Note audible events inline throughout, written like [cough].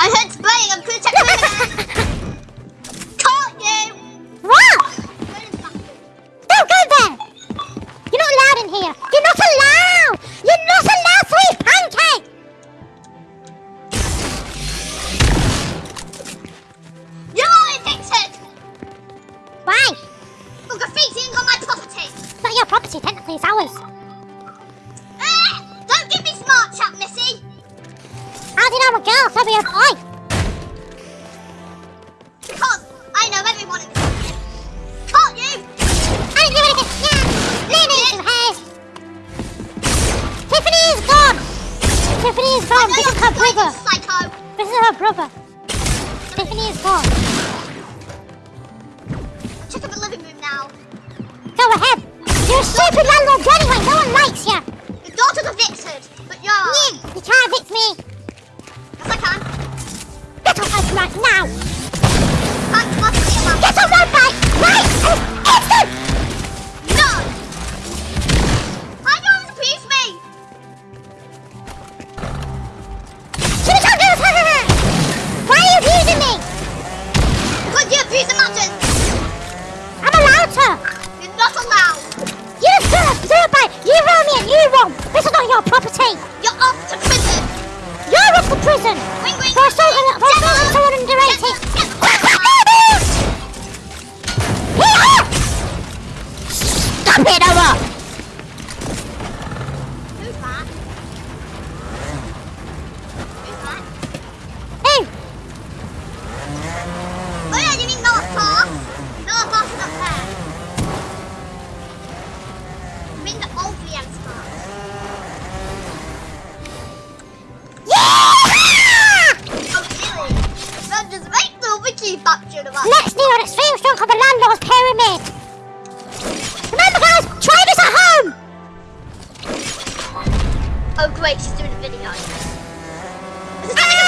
I had mom, this is her brother. This is her brother. Stephanie is gone. Check out the living room now. Go ahead. You're a stupid landlord anyway. No one likes you. Your daughter's evicted, but you're... You, you can't evict me. Yes, I can. Get off my bike now. Get off my bike. Right. instant. the mountain! I'm allowed to! You're not allowed! You serve, serve by, you row me and you roam! This is not your property! You're off to prison! You're off to prison! Wait, wait, for assaulting, for assaulting someone under 18! Stop it, Owen! Oh great, she's doing a video. [laughs]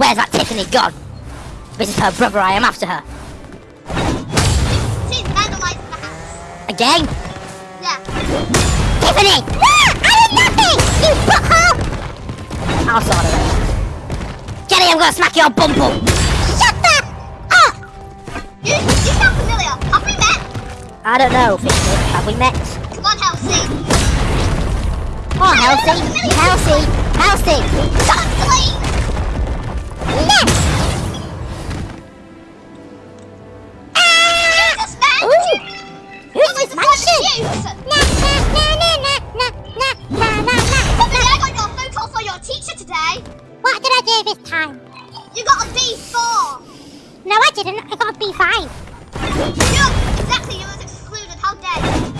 Where's that Tiffany gone? This is her brother, I am after her. She's vandalizing the house. Again? Yeah. Tiffany! Ah, I did nothing, you butthole. I'll sort it. Jenny, I'm gonna smack your bum bum! Shut the up. You, you sound familiar. Have we met? I don't know. Have we met? Come on, Halsey. Oh, Halsey! Halsey! Halsey! Dudley! Exactly, you was excluded. How dare you?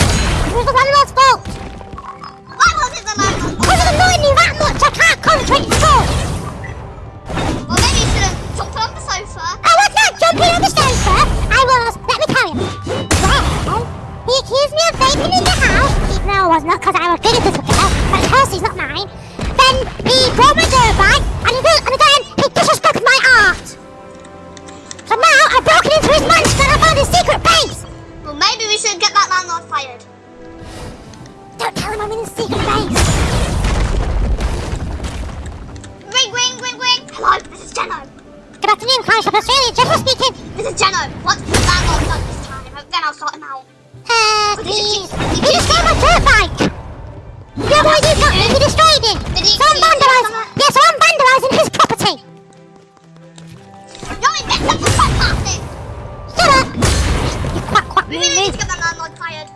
Destroyed my dirt bike. Yeah, well, you got me. He destroyed it. Did he- So I'm did he do vandalizing. Yeah, so vandalizing his property. You're in bed. That's quite plastic. Shut up. You quack quack We really need to get that landlord fired.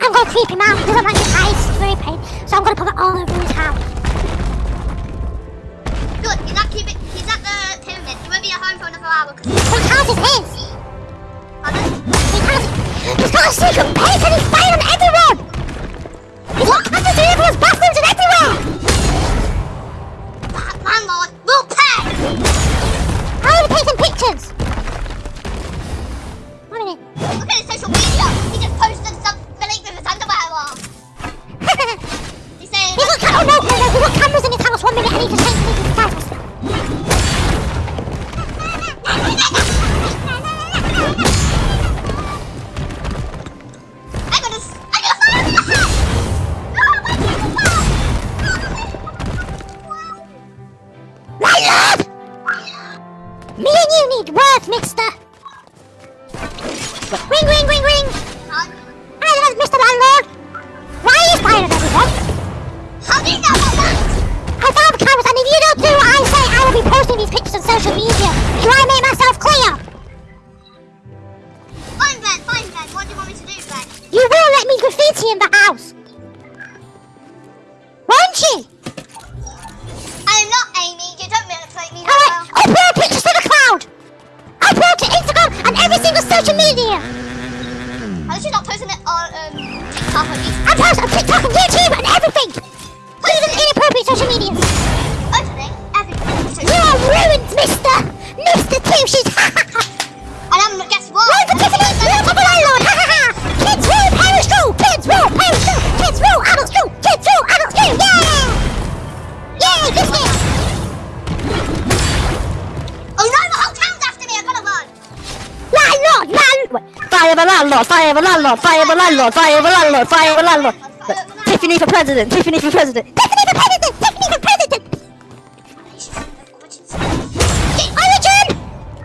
I'm going to creep him out. He doesn't like his eyes. It's very pain. So I'm going to put it all over his house. Good. He's at, keep uh, it, he's at the pyramid. He won't be at home for another hour. His house is his. Pardon? He's got a secret base, and he's firing everyone! He's locked up to everyone's bastards and everywhere! Landlord, we'll pay! I'm some pictures! What do you want me to do? You will let me graffiti in the house. Won't you? Fire the landlord! Fire the landlord! Fire the landlord! Fire the landlord! Fire the landlord! Tiffany for president! Tiffany for president! Tiffany for president. Tiffany for president. Origin.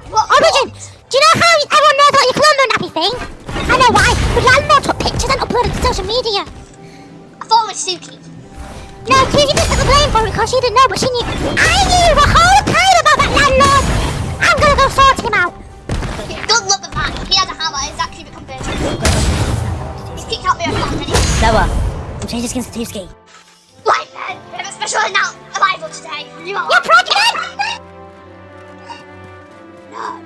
What? Origin. Do you know how everyone knows about your Colombo nappy thing? I know why. The landlord took pictures and uploaded to social media. I thought it was Suki. No, Susie just took the blame for it because she didn't know, but she knew. I knew the whole time about that landlord. I'm gonna go sort him out. Good luck with that. He has a hammer. He's actually become big. He's kicked out me a bomb anyway. Noah, I'm changing skins to ski. Right then, we have a special announce arrival today. You are. You're pregnant. No.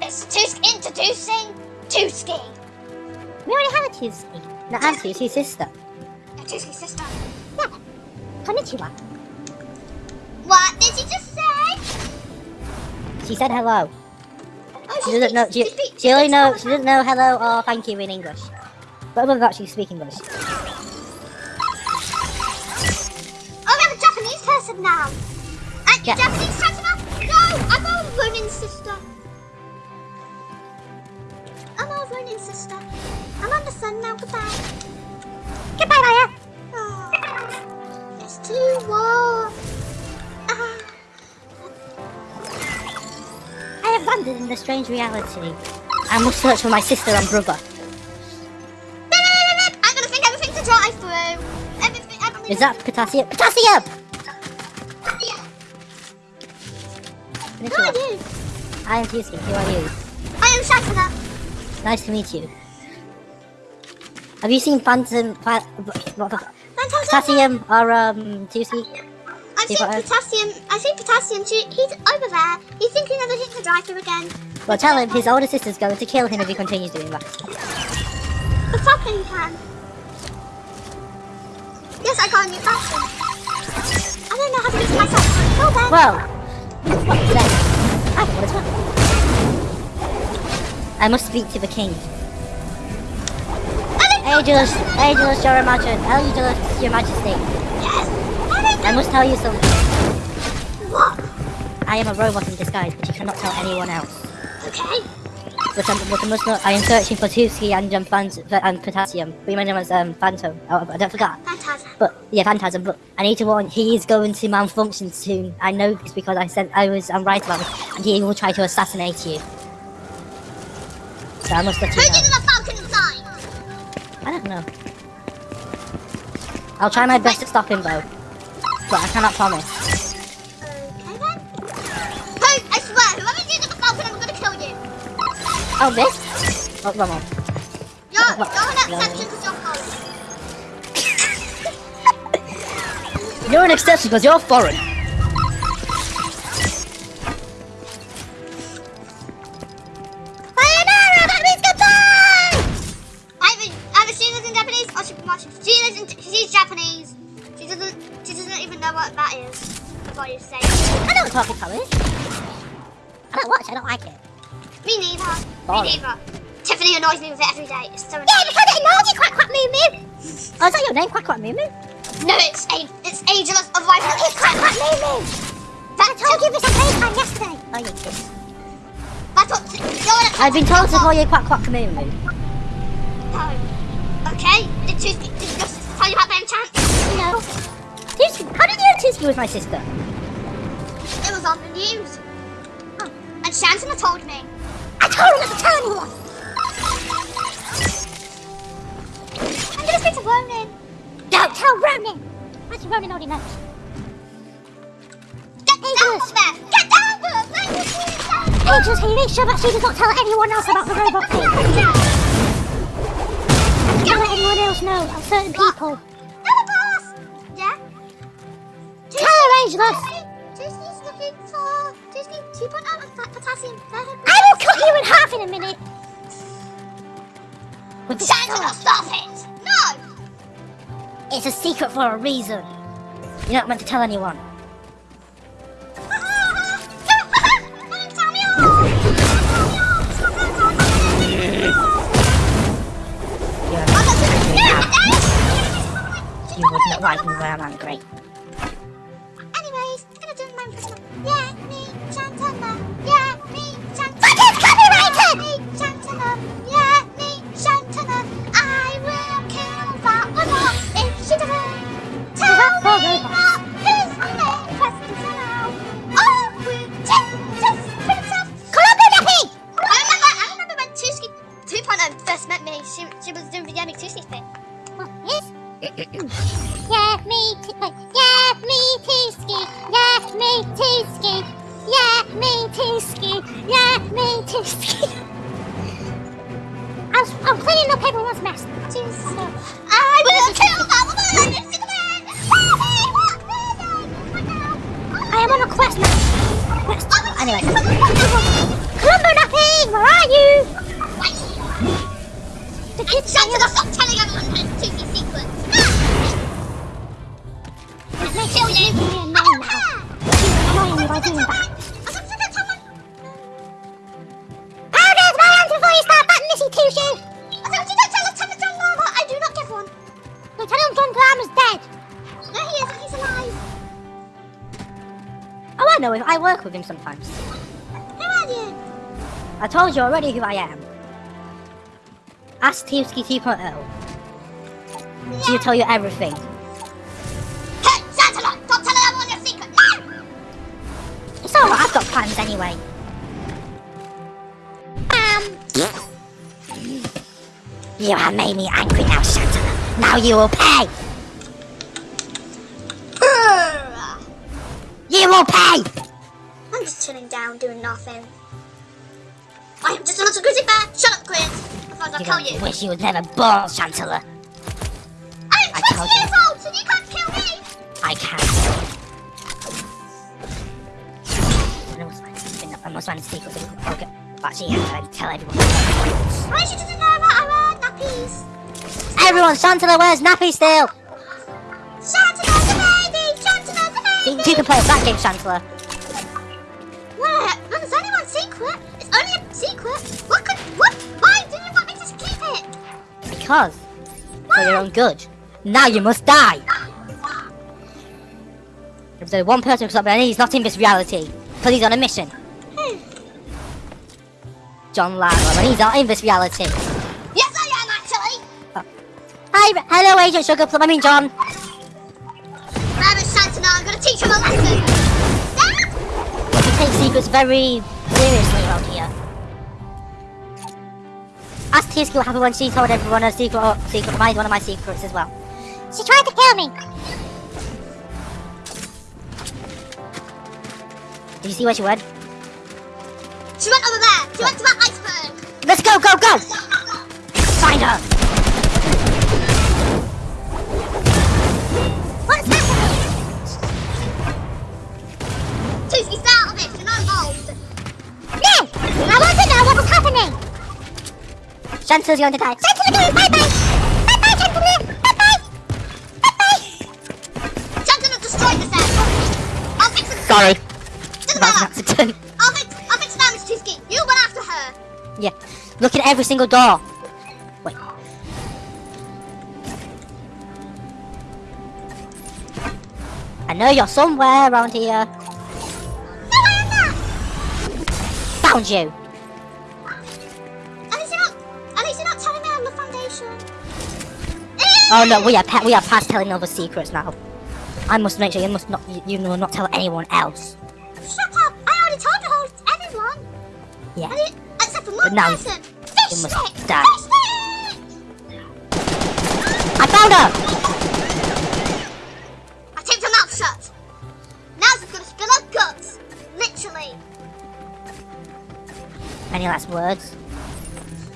It's Tusk introducing Tusky. We already have a Tuesday. No, it's your sister. A Tuski's sister. Yeah. Konnichiwa. What did you just say? She said hello. Oh, She doesn't know. She, she only speaks know. She doesn't know hello or thank you in English. But other than that, she speaks English. Oh, we have a Japanese person now. And Yeah. Japanese customer? No, I'm a Ronin sister. I'm a Ronin sister. I'm on the sun now. Goodbye. Goodbye, Maya. Oh, it's too warm. I have landed in the strange reality. I must search for my sister and brother. I'm gonna think everything to drive through. Everything. everything. Is that potassium? Potassium! Yeah. Who are you? I am Tuesday. Who are you? I am Shantana. Nice to meet you. Have you seen Phantom? Fa- what the- Fantastic. potassium or um Tuesday? I've seen potassium. I've seen potassium. Too. He's over there. You He's thinking everything to drive through again. Well, tell him his older sister's going to kill him if he continues doing that. The fucking can. Yes, I got a new fashion. I don't know how to use myself. Go then. Well, what is that? I don't know what it's what. I must speak to the king. Angelus, Angelus, your your majesty. I must tell you something. What? I am a robot in disguise, but you cannot tell anyone else. Okay. But, um, but I must not. I am searching for Tuski and um, Phant- and potassium. We mentioned as um, Phantom. Oh, I don't forget. Fantastic. But yeah, Phantasm. But I need to warn. He is going to malfunction soon. I know this because I said I was. I'm right about it, and he will try to assassinate you. So I must let Who you did know. the Falcon inside? I don't know. I'll try my best to stop him though, but I cannot promise. Okay then. Who? I swear, whoever did the Falcon, I'm gonna kill you. Oh, this? Oh, one. You're, What? you're an No. exception to your policy. You're an exception because you're foreign. I know what talking color is. I don't watch. I don't like it. Me neither. Boring. Me neither. Tiffany annoys me with it every day. It's so Yeah, because it knows you quack quack moo moo. Oh, is that your name? Quack quack moo moo? No, it's a, it's ageless. Otherwise, It's quack quack moo moo. I told you this on FaceTime yesterday. Oh, you kid. That's what. You're I've been told to call you Quack Quack Moo Moo. No. Okay. Did you did tell you about them chance? No. How did you know Tuski was my sister? Was on the news. And Shantana told me. I told him not to tell anyone. I'm gonna speak to Ronan. Don't tell Ronan. Actually, Ronan already knows. Get down from there. Get down from there. Let me see you down. Angels, he makes sure that she does not tell anyone else about the robot thing. Don't let anyone else know of certain people. Hello, boss. Yeah. Tell her, Angelus. Disney's looking for Disney 2.0 potassium. I will cut you in half in a minute. With Shantana, stop it. No. It's a secret for a reason. You're not meant to tell anyone. Tell me all. You're I'm not doing it. [laughs] You would not like me when I'm angry. Work with him sometimes. Who are you? I told you already who I am. Ask Teamski 2.0. She'll tell you everything. Hey, Santala! Don't tell anyone your secret! No! It's alright, I've got plans anyway. Um, You have made me angry now, Shantala. Now you will pay! You will pay! I'm just chilling down, doing nothing. I am just a little grizzly bear. Shut up, Chris. Otherwise I'll You're kill you. wish you was never born, Shantala. I'm I 20 told you. years old, so you can't kill me. I can. I must find, I must find a secret. Okay. But she has to tell everyone. Why she doesn't know about our nappies? Everyone, Shantala wears nappy still! Shantala's a baby! Shantala's a You, baby! you can play that game, Shantala. Because, for your own good. Now you must die! If there's one person who can stop me, he's not in this reality. Because he's on a mission. John Latimer, and he's not in this reality. Yes, I am, actually. Hi, hello, Agent Sugarplum. I mean, John. Rabbit Shantala, I'm going to teach him a lesson. Ah! We take secrets very seriously Ask Tiski what happened when she told everyone a secret, or secret, my, one of my secrets as well. she tried to kill me. Did you see where she went? She went over there. She went to that iceberg. Let's go, go, go! Find her! What's happening? Tuski, stay out of this. You're not involved. No! I want Chancel's going to die. Gentlemen, going bye-bye. Bye-bye, gentlemen. Bye-bye. Bye-bye. Shantala destroyed this air. I'll fix it. Sorry. Doesn't matter. I'll fix, I'll fix damage, Tuski. You went after her. Yeah. Look at every single door. Wait. I know you're somewhere around here. No, I am not. Found you. Oh no, we are pa- we are past telling other secrets now. I must make sure you must not you, you will not tell anyone else. Shut up! I already told everyone. Yeah. I didn't, except for one But now person. Fish you must stick! die. Fish stick! I found her. I taped her mouth shut. Now she's gonna spill her guts. Literally. Any last words?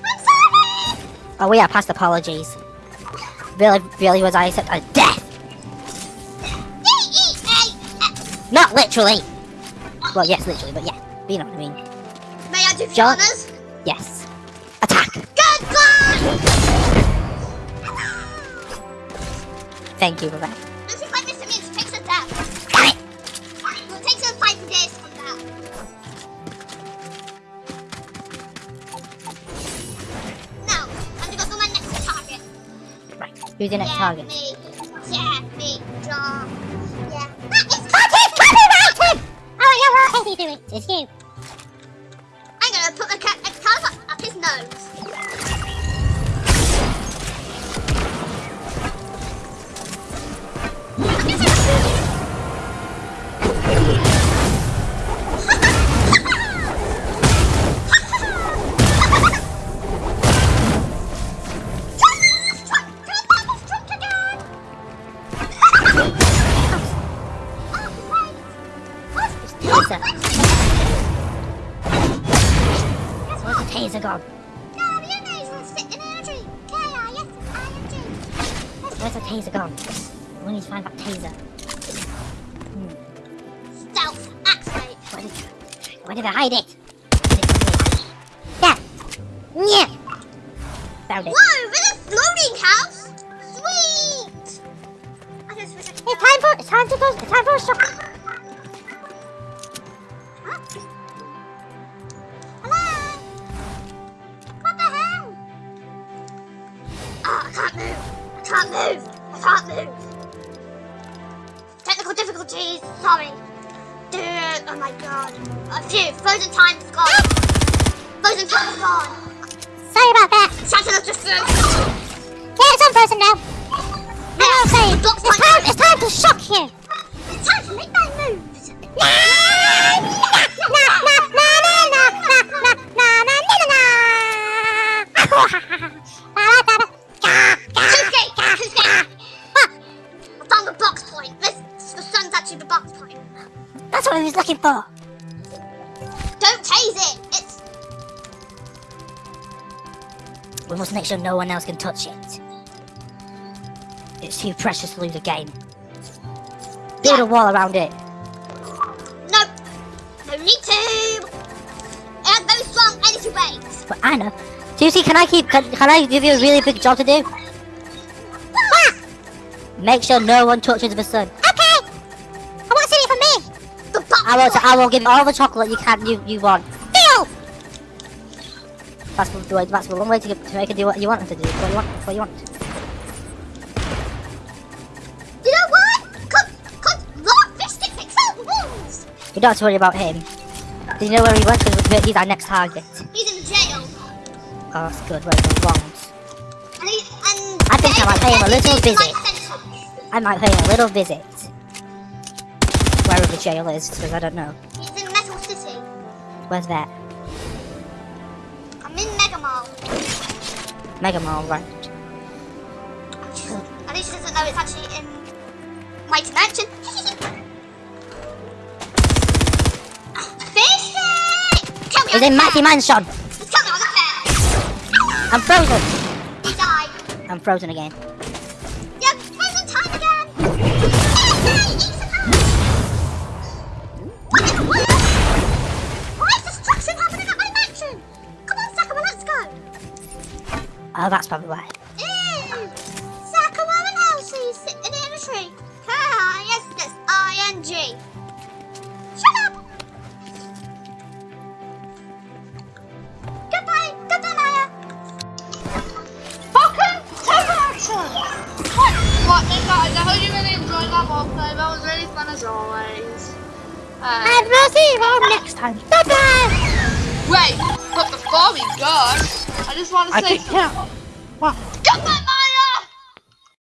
I'm sorry! Oh, we are past apologies. Really, really was I accept a uh, death? Not literally. Well, yes, literally, but yeah. But you know what I mean. May I do John- honors? Yes. Attack. Goodbye! Thank you for that. This is like this, it means it takes a death. Damn it. Well, it takes her five days to Who's your next yeah, target? me. Yeah, me. Draw. Yeah. Ah, that is That is copyrighted. Oh, you're right. How do you do it? It's you. Can't move. I can't move. I can't move. Technical difficulties. Sorry. Dude. Oh my god. Uh, A few. Frozen time's gone. Frozen time's gone. Sorry about that. Santa just threw. Yeah, it's unfrozen now. I know I'm saying. It's time, it's time to shock you. It's time to make my moves. Na That's what he was looking for. Don't tase it. It's We must make sure no one else can touch it. It's too precious to lose a game. Build Yeah. a wall around it. no. No need to. It has very strong energy waves. But Anna, Susie, can I keep? Can, can I give you a really big job to do? Ah! Make sure no one touches the sun. I will. I will give you all the chocolate you can. You you want. Deal. That's the way. That's the one way to, get, to make it do what you want them to do. What you want. What you want. You know what? Cause, cause Lord Fistic picks out the rules. You don't have to worry about him. Do you know where he went? Because he's our next target. He's in jail. Oh, that's good. Where he belongs. And he, and I think I might pay him a little visit. I might pay him a little visit. The jail is, because I don't know. He's in Metal City. Where's that? I'm in Mega Mall. Mega Mall, right? At least he doesn't know it's actually in. [laughs] Fistic! Kill me He's in Mighty. Mansion! Just kill me the fair. I'm frozen! He died. I'm frozen again. Oh, that's probably why. Ew! Sakura and Elsie sitting in a tree. Ah, yes, that's ing. Shut up! Goodbye, goodbye, Maya. Fucking take action! What, then guys, I hope you really enjoyed that roleplay. That was really fun as always. Uh, And we'll see you all next time. Bye bye. wait, but before we go, I just want to I say